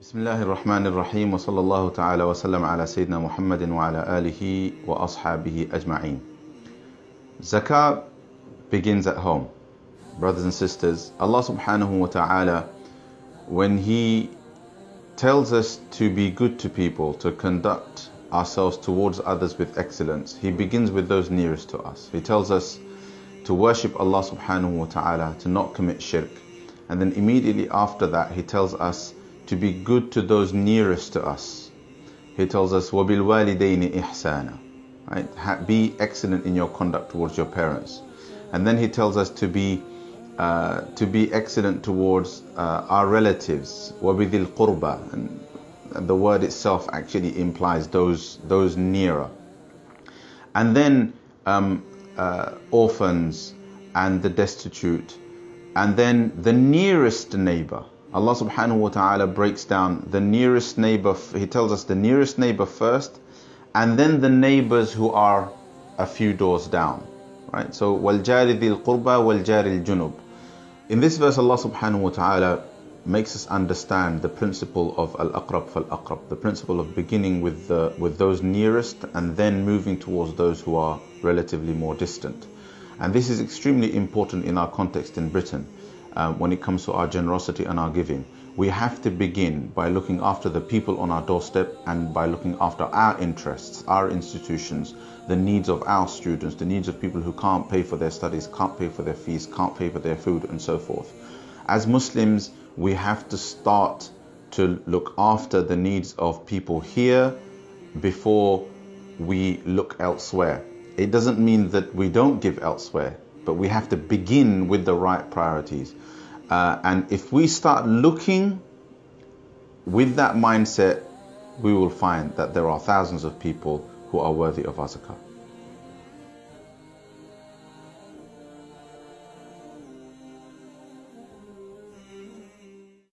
بسم الله الرحمن الرحيم وصلى الله تعالى وسلم على سيدنا محمد وعلى آله وأصحابه أجمعين Zakah begins at home. Brothers and sisters, Allah subhanahu wa ta'ala, when He tells us to be good to people, to conduct ourselves towards others with excellence, He begins with those nearest to us. He tells us to worship Allah subhanahu wa ta'ala, to not commit shirk. And then immediately after that, He tells us to be good to those nearest to us. He tells us, وَبِالْوَالِدَيْنِ إِحْسَانًا Right? Be excellent in your conduct towards your parents. And then he tells us to be uh, to be excellent towards uh, our relatives. وَبِذِي الْقُرْبَى and, and the word itself actually implies those those nearer. And then um, uh, orphans and the destitute. And then the nearest neighbor. Allah subhanahu wa ta'ala breaks down the nearest neighbor, He tells us the nearest neighbor first, and then the neighbors who are a few doors down. Right? So, وَالْجَارِ ذِي الْقُرْبَى وَالْجَارِ الْجُنُوبِ In this verse, Allah subhanahu wa ta'ala makes us understand the principle of al-aqrab fal-aqrab, the principle of beginning with, the, with those nearest and then moving towards those who are relatively more distant. And this is extremely important in our context in Britain um, when it comes to our generosity and our giving. We have to begin by looking after the people on our doorstep and by looking after our interests, our institutions, the needs of our students, the needs of people who can't pay for their studies, can't pay for their fees, can't pay for their food, and so forth. As Muslims, we have to start to look after the needs of people here before we look elsewhere. It doesn't mean that we don't give elsewhere, but we have to begin with the right priorities. Uh, and if we start looking with that mindset, we will find that there are thousands of people who are worthy of our zakah.